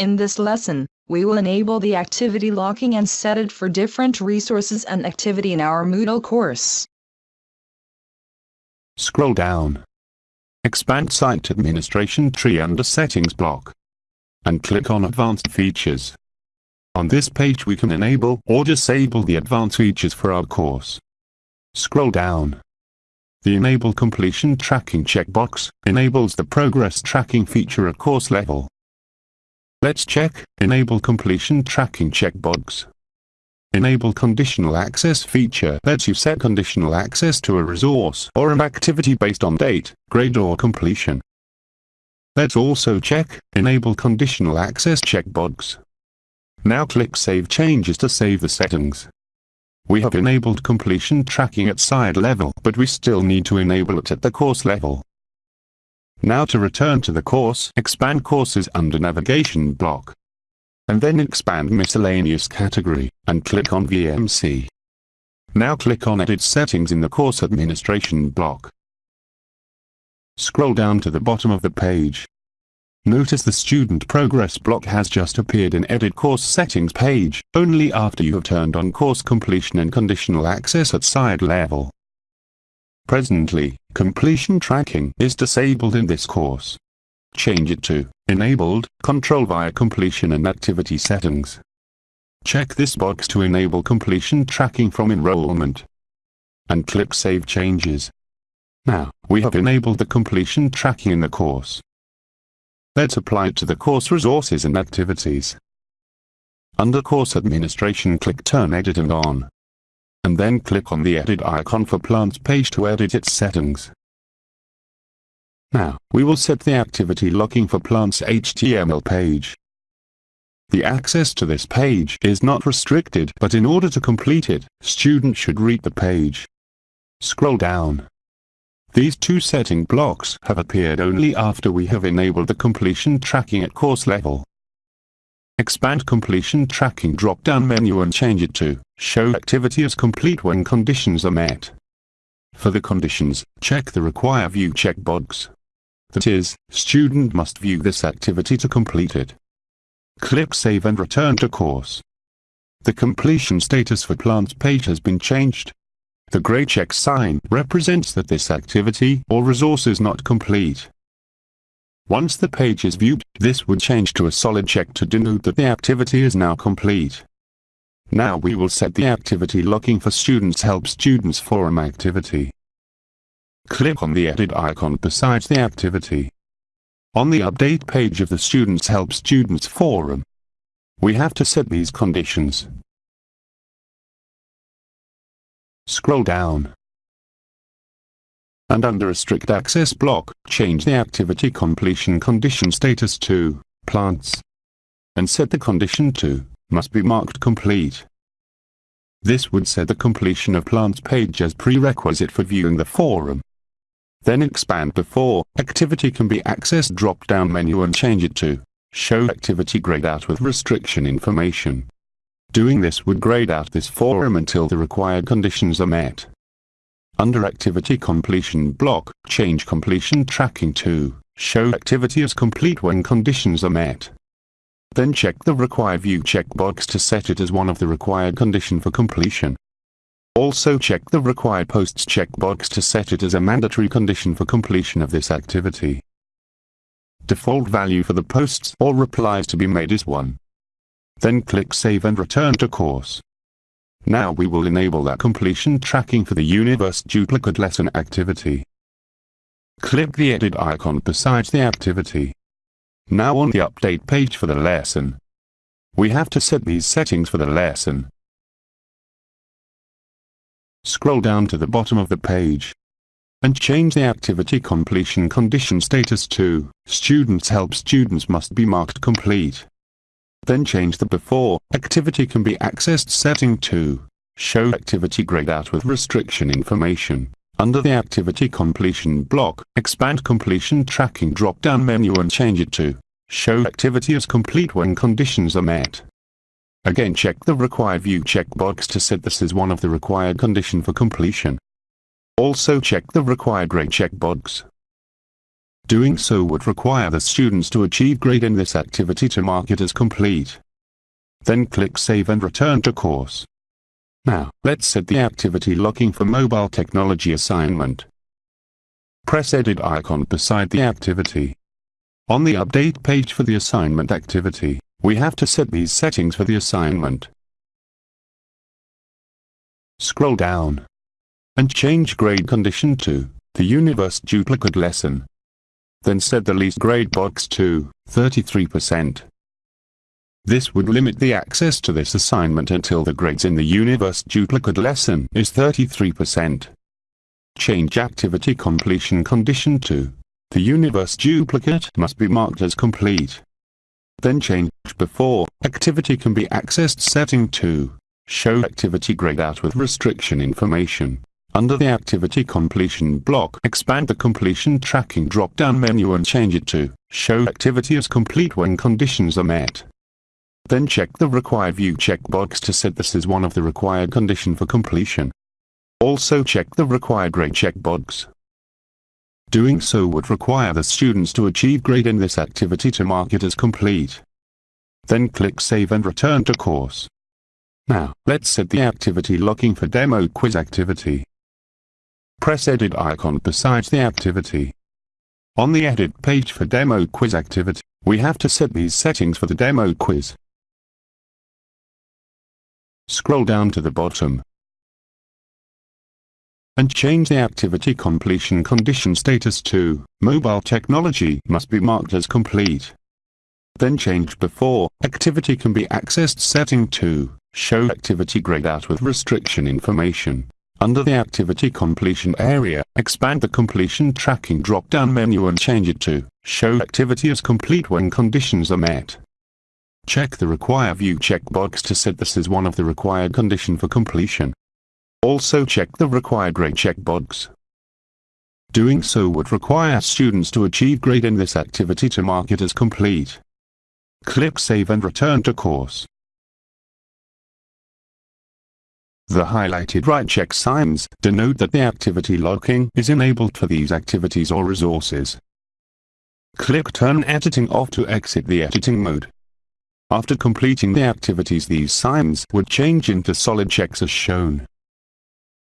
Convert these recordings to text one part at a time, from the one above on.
In this lesson, we will enable the activity locking and set it for different resources and activity in our Moodle course. Scroll down. Expand Site Administration tree under Settings block. And click on Advanced Features. On this page we can enable or disable the advanced features for our course. Scroll down. The Enable Completion Tracking checkbox enables the progress tracking feature at course level. Let's check Enable Completion Tracking checkbox. Enable Conditional Access feature lets you set conditional access to a resource or an activity based on date, grade or completion. Let's also check Enable Conditional Access checkbox. Now click Save Changes to save the settings. We have enabled completion tracking at side level, but we still need to enable it at the course level. Now to return to the course, expand courses under navigation block. And then expand miscellaneous category, and click on VMC. Now click on edit settings in the course administration block. Scroll down to the bottom of the page, Notice the student progress block has just appeared in Edit Course Settings page, only after you have turned on course completion and conditional access at side level. Presently, completion tracking is disabled in this course. Change it to Enabled, Control via Completion and Activity Settings. Check this box to enable completion tracking from enrollment. And click Save Changes. Now, we have enabled the completion tracking in the course. Let's apply it to the course resources and activities. Under Course Administration click Turn Editing on. And then click on the Edit icon for Plants page to edit its settings. Now, we will set the activity locking for Plants HTML page. The access to this page is not restricted, but in order to complete it, student should read the page. Scroll down. These two setting blocks have appeared only after we have enabled the completion tracking at course level. Expand completion tracking drop-down menu and change it to Show activity as complete when conditions are met. For the conditions, check the Require View checkbox. That is, student must view this activity to complete it. Click Save and return to course. The completion status for plants page has been changed. The grey check sign represents that this activity or resource is not complete. Once the page is viewed, this would change to a solid check to denote that the activity is now complete. Now we will set the activity locking for Students Help Students Forum activity. Click on the edit icon beside the activity. On the update page of the Students Help Students Forum, we have to set these conditions. Scroll down. And under Restrict access block, change the activity completion condition status to plants. And set the condition to must be marked complete. This would set the completion of plants page as prerequisite for viewing the forum. Then expand before activity can be accessed drop-down menu and change it to show activity grayed out with restriction information. Doing this would grayed out this forum until the required conditions are met. Under Activity Completion block, change completion tracking to Show activity as complete when conditions are met. Then check the Require View checkbox to set it as one of the required condition for completion. Also check the Required Posts checkbox to set it as a mandatory condition for completion of this activity. Default value for the posts or replies to be made is 1. Then click Save and return to course. Now we will enable that completion tracking for the Universe duplicate lesson activity. Click the edit icon beside the activity. Now on the update page for the lesson. We have to set these settings for the lesson. Scroll down to the bottom of the page and change the activity completion condition status to Students help students must be marked complete. Then change the before activity can be accessed setting to show activity grayed out with restriction information. Under the activity completion block, expand completion tracking drop-down menu and change it to show activity as complete when conditions are met. Again check the required view checkbox to set this as one of the required condition for completion. Also check the required grade checkbox Doing so would require the students to achieve grade in this activity to mark it as complete. Then click Save and return to course. Now, let's set the activity locking for mobile technology assignment. Press Edit icon beside the activity. On the update page for the assignment activity, we have to set these settings for the assignment. Scroll down and change grade condition to the universe duplicate lesson. Then set the least grade box to 33%. This would limit the access to this assignment until the grades in the universe duplicate lesson is 33%. Change activity completion condition to the universe duplicate must be marked as complete. Then change before activity can be accessed setting to show activity grayed out with restriction information. Under the activity completion block, expand the completion tracking drop-down menu and change it to show activity as complete when conditions are met. Then check the required view checkbox to set this as one of the required condition for completion. Also check the required grade checkbox. Doing so would require the students to achieve grade in this activity to mark it as complete. Then click Save and return to course. Now, let's set the activity locking for demo quiz activity. Press Edit icon beside the activity. On the Edit page for demo quiz activity, we have to set these settings for the demo quiz. Scroll down to the bottom and change the activity completion condition status to mobile technology must be marked as complete. Then change before activity can be accessed setting to show activity grayed out with restriction information. Under the activity completion area, expand the completion tracking drop-down menu and change it to show activity as complete when conditions are met. Check the Require View checkbox to set this as one of the required condition for completion. Also check the Required Grade checkbox. Doing so would require students to achieve grade in this activity to mark it as complete. Click Save and return to course. The highlighted right check signs denote that the activity locking is enabled for these activities or resources. Click Turn Editing off to exit the editing mode. After completing the activities these signs would change into solid checks as shown.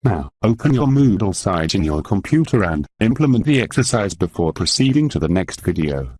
Now, open your Moodle site in your computer and implement the exercise before proceeding to the next video.